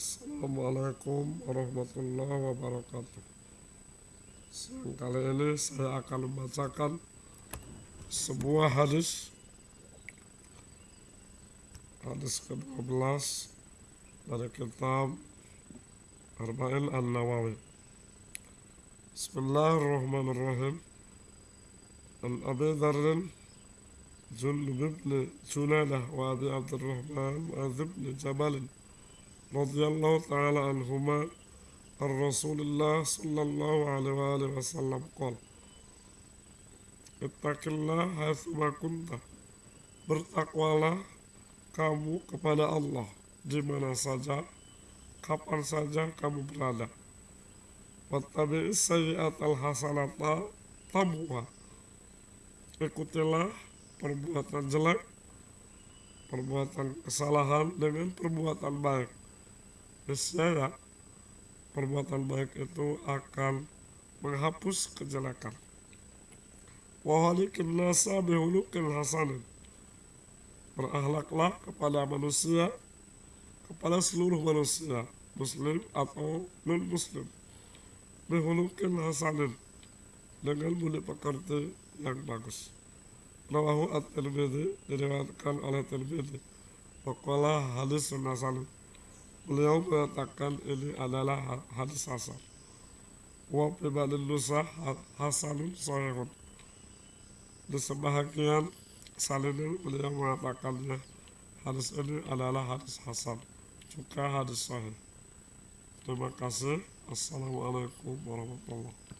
Assalamualaikum warahmatullahi wabarakatuh Siang kali ini saya akan membacakan sebuah hadis Hadis ke-12 dari kitab Arba'in An-Nawawi Bismillahirrahmanirrahim An Abi Dharrin جندب بن جنادة وأبي عبد الرحمن وأبي بن جبل رضي الله تعالى عنهما عن رسول الله صلى الله عليه وآله وسلم قال اتق الله حيثما كنت bertakwalah kamu kepada Allah di mana saja kapan saja kamu berada wattabi'is sayyi'at al-hasanata tamuha ikutilah perbuatan jelek, perbuatan kesalahan dengan perbuatan baik. Niscaya perbuatan baik itu akan menghapus kejelekan. Wahalikin nasa bihulukin hasanin. Berakhlaklah kepada manusia, kepada seluruh manusia, muslim atau non-muslim. Bihulukin hasanin, dengan budi pekerti yang bagus. Rawahu at-Tirmidzi diriwayatkan oleh Tirmidzi. Waqala hadis hasan. Beliau mengatakan ini adalah hadis hasan. Wa fi nusah hasanun sahihun. Di sebahagian salin beliau mengatakannya hadis ini adalah hadis hasan juga hadis sahih. Terima kasih. Assalamualaikum warahmatullahi wabarakatuh.